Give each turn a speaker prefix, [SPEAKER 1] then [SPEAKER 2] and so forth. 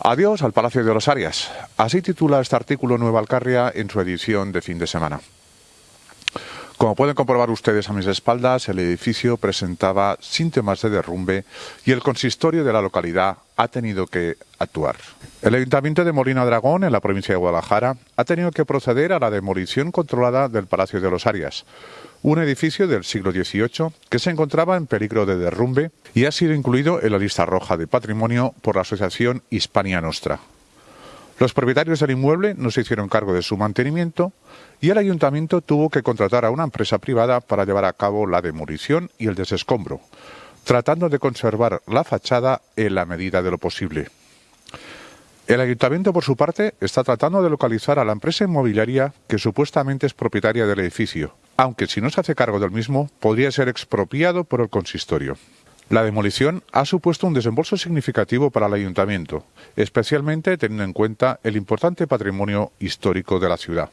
[SPEAKER 1] Adiós al Palacio de los Arias. Así titula este artículo Nueva Alcarria en su edición de fin de semana. Como pueden comprobar ustedes a mis espaldas, el edificio presentaba síntomas de derrumbe y el consistorio de la localidad ha tenido que actuar. El Ayuntamiento de Molina Dragón, en la provincia de Guadalajara, ha tenido que proceder a la demolición controlada del Palacio de los Arias, un edificio del siglo XVIII que se encontraba en peligro de derrumbe y ha sido incluido en la lista roja de patrimonio por la Asociación Hispania Nostra. Los propietarios del inmueble no se hicieron cargo de su mantenimiento y el ayuntamiento tuvo que contratar a una empresa privada para llevar a cabo la demolición y el desescombro, tratando de conservar la fachada en la medida de lo posible. El ayuntamiento, por su parte, está tratando de localizar a la empresa inmobiliaria que supuestamente es propietaria del edificio, aunque si no se hace cargo del mismo, podría ser expropiado por el consistorio. La demolición ha supuesto un desembolso significativo para el ayuntamiento, especialmente teniendo en cuenta el importante patrimonio histórico de la ciudad.